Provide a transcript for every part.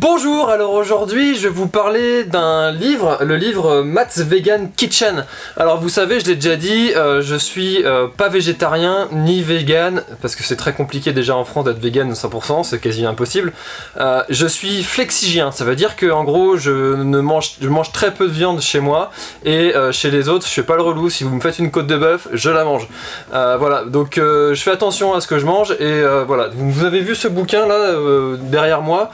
Bonjour, alors aujourd'hui je vais vous parler d'un livre, le livre Matt's Vegan Kitchen. Alors vous savez, je l'ai déjà dit, euh, je suis euh, pas végétarien ni vegan, parce que c'est très compliqué déjà en France d'être vegan 100%, c'est quasi impossible. Euh, je suis flexigien, ça veut dire que en gros je, ne mange, je mange très peu de viande chez moi, et chez les autres je fais pas le relou, si vous me faites une côte de bœuf, je la mange. voilà, donc je fais attention à ce que je mange, et voilà, vous avez vu ce bouquin là derrière moi,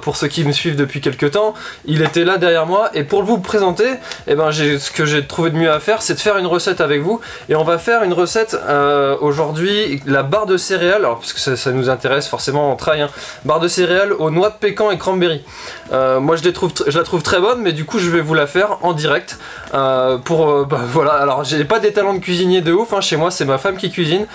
pour ceux qui me suivent depuis quelques temps, il était là derrière moi et pour vous présenter, eh ben, ce que j'ai trouvé de mieux à faire, c'est de faire une recette avec vous et on va faire une recette euh, aujourd'hui, la barre de céréales, alors parce que ça, nous intéresse forcément en trail, hein. barre de céréales aux noix de pécan et cranberry. Euh, moi je, les trouve, la trouve très bonne mais du coup je vais vous la faire en direct euh, pour, bah, voilà, alors j'ai pas des talents de cuisinier de ouf, hein. chez moi c'est ma femme qui cuisine,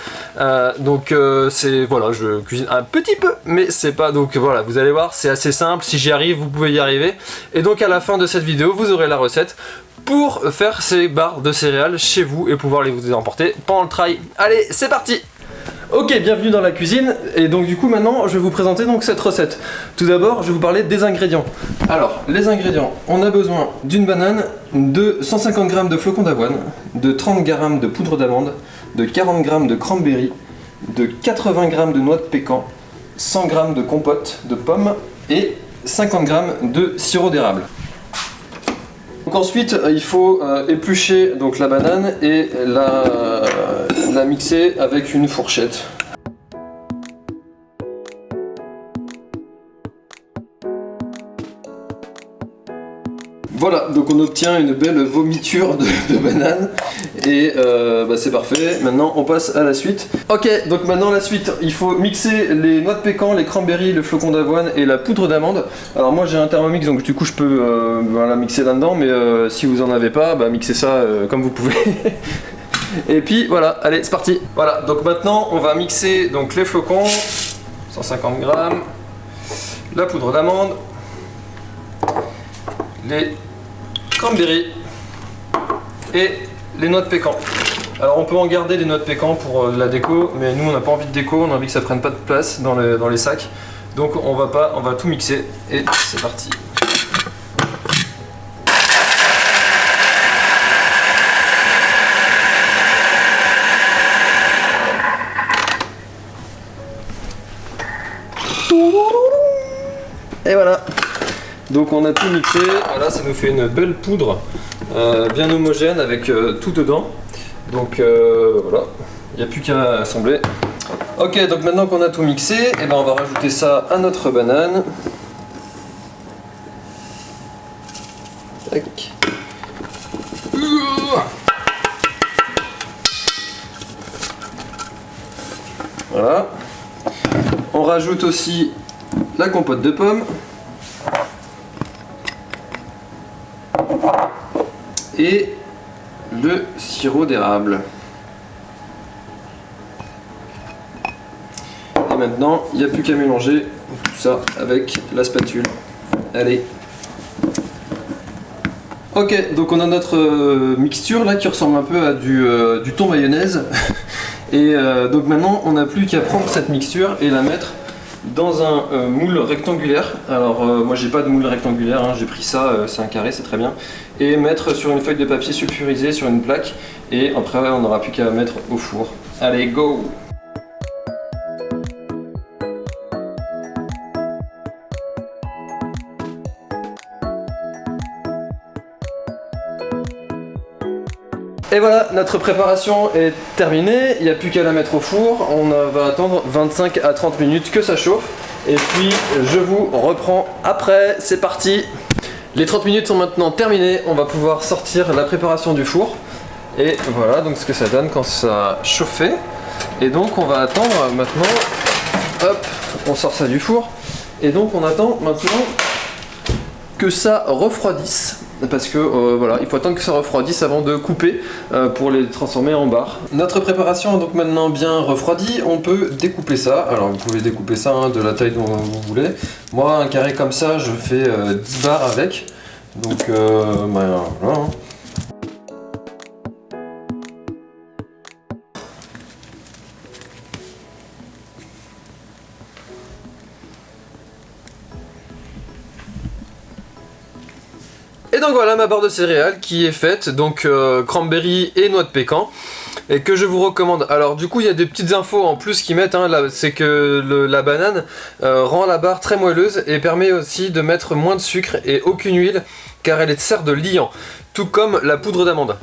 donc c'est, voilà, je cuisine un petit peu mais c'est pas, donc voilà, vous allez voir, c'est assez simple, si j'y arrive, vous pouvez y arriver. Et donc à la fin de cette vidéo, vous aurez la recette pour faire ces barres de céréales chez vous et pouvoir les vous emporter pendant le trail. Allez, c'est parti Ok, bienvenue dans la cuisine, et donc du coup maintenant je vais vous présenter donc cette recette. Tout d'abord, je vais vous parler des ingrédients. Alors, les ingrédients, on a besoin d'une banane, de 150 g de flocons d'avoine, de 30 g de poudre d'amande, de 40 g de cranberry, de 80 g de noix de pécan, 100 g de compote de pommes et 50 g de sirop d'érable. Donc ensuite, euh, il faut euh, éplucher donc, la banane et la, la mixer avec une fourchette. Voilà, donc on obtient une belle vomiture de, banane et euh, bah, c'est parfait. Maintenant on passe à la suite. Ok, donc maintenant la suite, il faut mixer les noix de pécan, les cranberries, le flocon d'avoine et la poudre d'amande. Alors moi j'ai un thermomix donc du coup je peux euh, mixer là-dedans mais euh, si vous en avez pas, bah, mixez ça comme vous pouvez. et puis voilà, allez c'est parti. Voilà, donc maintenant on va mixer donc les flocons, 150 grammes, la poudre d'amande, les cranberry et les noix de pécan. Alors on peut en garder des noix de pécan pour euh, la déco, mais nous on n'a pas envie de déco, on a envie que ça prenne pas de place dans, dans les sacs. Donc on va pas, on va tout mixer et c'est parti. Et voilà donc on a tout mixé, voilà ça nous fait une belle poudre euh, bien homogène avec euh, tout dedans. Donc euh, voilà, il n'y a plus qu'à assembler. Ok, donc maintenant qu'on a tout mixé, eh ben on va rajouter ça à notre banane. Voilà. On rajoute aussi la compote de pommes. Et le sirop d'érable. Et maintenant, il n'y a plus qu'à mélanger tout ça avec la spatule. Allez Ok, donc on a notre euh, mixture là qui ressemble un peu à du, euh, thon mayonnaise. et euh, donc maintenant, on n'a plus qu'à prendre cette mixture et la mettre dans un euh, moule rectangulaire. Alors euh, moi j'ai pas de moule rectangulaire, hein. j'ai pris ça, euh, c'est un carré, c'est très bien. Et mettre sur une feuille de papier sulfurisé sur une plaque. Et après on n'aura plus qu'à mettre au four. Allez, go Et voilà, notre préparation est terminée, il n'y a plus qu'à la mettre au four, on va attendre 25 à 30 minutes que ça chauffe, et puis je vous reprends après, c'est parti. Les 30 minutes sont maintenant terminées, on va pouvoir sortir la préparation du four, et voilà donc ce que ça donne quand ça a chauffé, et donc on va attendre maintenant, hop, on sort ça du four, et donc on attend maintenant que ça refroidisse parce que euh, voilà, il faut attendre que ça refroidisse avant de couper euh, pour les transformer en barres. Notre préparation est donc maintenant bien refroidie, on peut découper ça. Alors vous pouvez découper ça hein, de la taille dont vous voulez. Moi un carré comme ça, je fais 10 euh, barres avec. Donc ben, voilà. Et donc voilà ma barre de céréales qui est faite, donc euh, cranberry et noix de pécan et que je vous recommande. Alors du coup il y a des petites infos en plus qui mettent, hein, c'est que la banane euh, rend la barre très moelleuse et permet aussi de mettre moins de sucre et aucune huile car elle sert de liant, tout comme la poudre d'amande.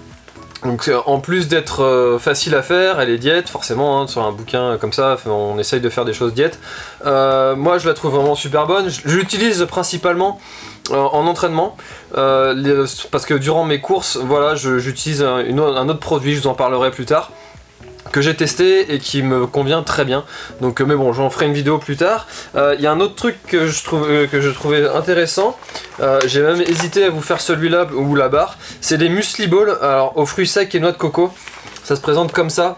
Donc euh, en plus d'être facile à faire, elle est diète, forcément, hein, sur un bouquin comme ça, on essaye de faire des choses diète. moi je la trouve vraiment super bonne, je l'utilise principalement en entraînement, parce que durant mes courses, voilà, j'utilise un, autre produit, je vous en parlerai plus tard que j'ai testé et qui me convient très bien. Donc euh, mais bon, j'en ferai une vidéo plus tard. Il euh, y a un autre truc que je, trouve, euh, trouvais intéressant. j'ai même hésité à vous faire celui-là ou la barre. C'est les muesli balls alors, aux fruits secs et noix de coco. Ça se présente comme ça.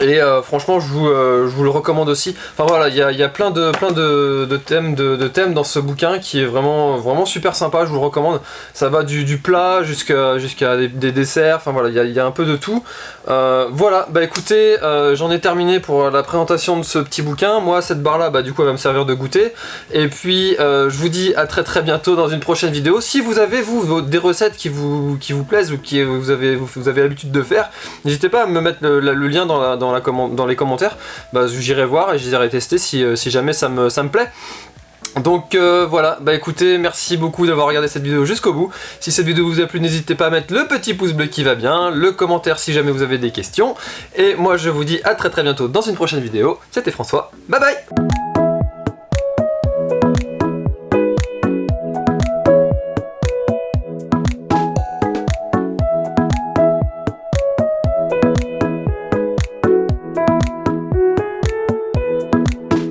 Et euh, franchement, je vous, euh, je vous, le recommande aussi. Enfin voilà, il y a, y a, plein, de, plein de, de thèmes, de, thèmes dans ce bouquin qui est vraiment, vraiment super sympa, je vous le recommande. Ça va du, du plat jusqu'à des, desserts, enfin voilà, il y a, y a, un peu de tout. Euh, voilà, bah écoutez, j'en ai terminé pour la présentation de ce petit bouquin. Moi, cette barre-là, bah du coup, elle va me servir de goûter. Et puis, je vous dis à très très bientôt dans une prochaine vidéo. Si vous avez, vous, des recettes qui vous, qui vous plaisent ou qui vous avez, vous, avez l'habitude de faire, n'hésitez pas à me mettre le, le lien dans la dans, les commentaires, bah, j'irai voir et j'irai tester si, euh, si, jamais ça me, ça me plaît. Donc euh, voilà, bah écoutez, merci beaucoup d'avoir regardé cette vidéo jusqu'au bout. Si cette vidéo vous a plu, n'hésitez pas à mettre le petit pouce bleu qui va bien, le commentaire si jamais vous avez des questions. Et moi je vous dis à très très bientôt dans une prochaine vidéo. C'était François, bye bye